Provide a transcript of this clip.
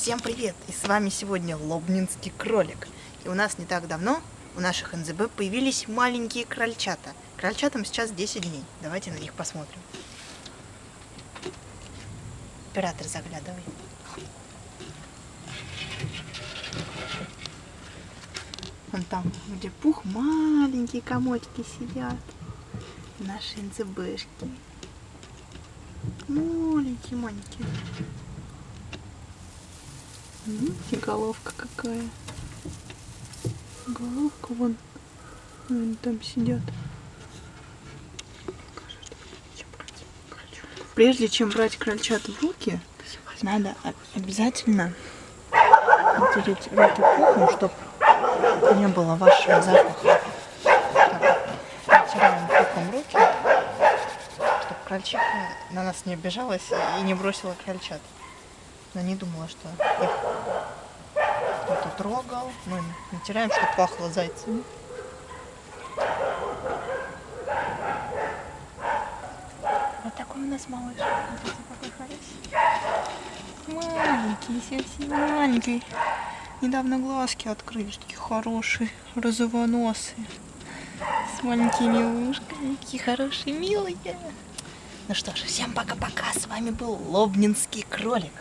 Всем привет! И с вами сегодня Лобнинский кролик. И у нас не так давно у наших НЗБ появились маленькие крольчата. Крольчатам сейчас 10 дней. Давайте на них посмотрим. Оператор, заглядывай. Вон там, где пух, маленькие комочки сидят. Наши НЗБшки. Маленькие, Видите, головка какая. Головка вон. Они там сидят. Прежде чем брать крольчат в руки, надо обязательно натереть руки пухом, чтобы не было вашего запаха. Так, натираем пухом руки, чтобы крольчиха на нас не обижалась и не бросила крольчат. Но не думала, что их кто-то трогал. Мы натираем, чтобы пахло зайцами. Вот такой у нас малыш. Маленький, совсем маленький. Недавно глазки открылись, такие хорошие, розовоносые. С маленькими ушками, такие хорошие, милые. Ну что ж, всем пока-пока. С вами был Лобнинский кролик.